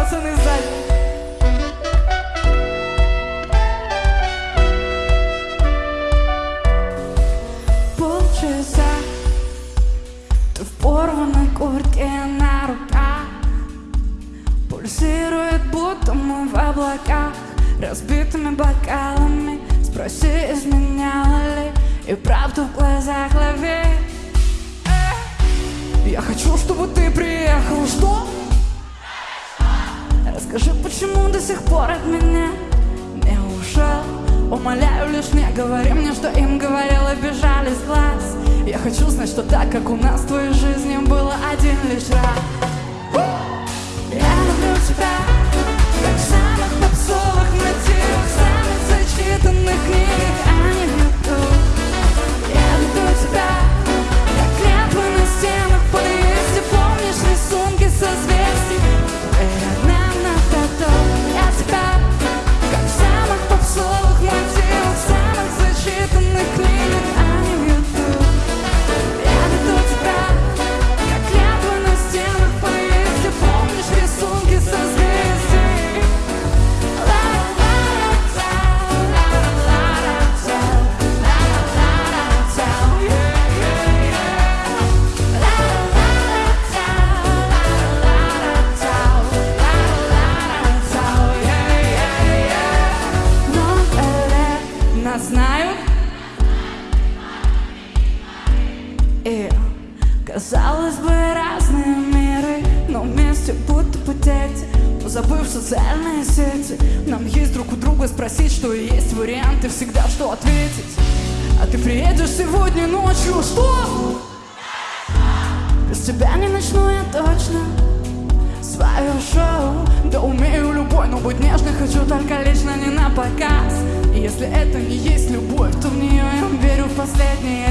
пацаны сзади. Полчаса Ты в порванной куртке на руках. Пульсирует, будто мы в облаках. Разбитыми бокалами Спроси, изменяла ли И правду в глазах лови Я хочу, чтобы ты приехал. Что? Расскажи, почему до сих пор от меня не ушел? Умоляю, лишь не говори мне, что им говорил и бежали с глаз. Я хочу знать, что так, как у нас твоей жизни было один лишь раз знают И казалось бы разные миры Но вместе будто бы дети. Позабыв социальные сети Нам есть друг у друга спросить, что есть варианты Всегда что ответить. А ты приедешь сегодня ночью, что? Без тебя не начну я точно Свое шоу. Да умею любой, но быть нежной хочу только лично не на показ если это не есть любовь, то в нее я верю в последний раз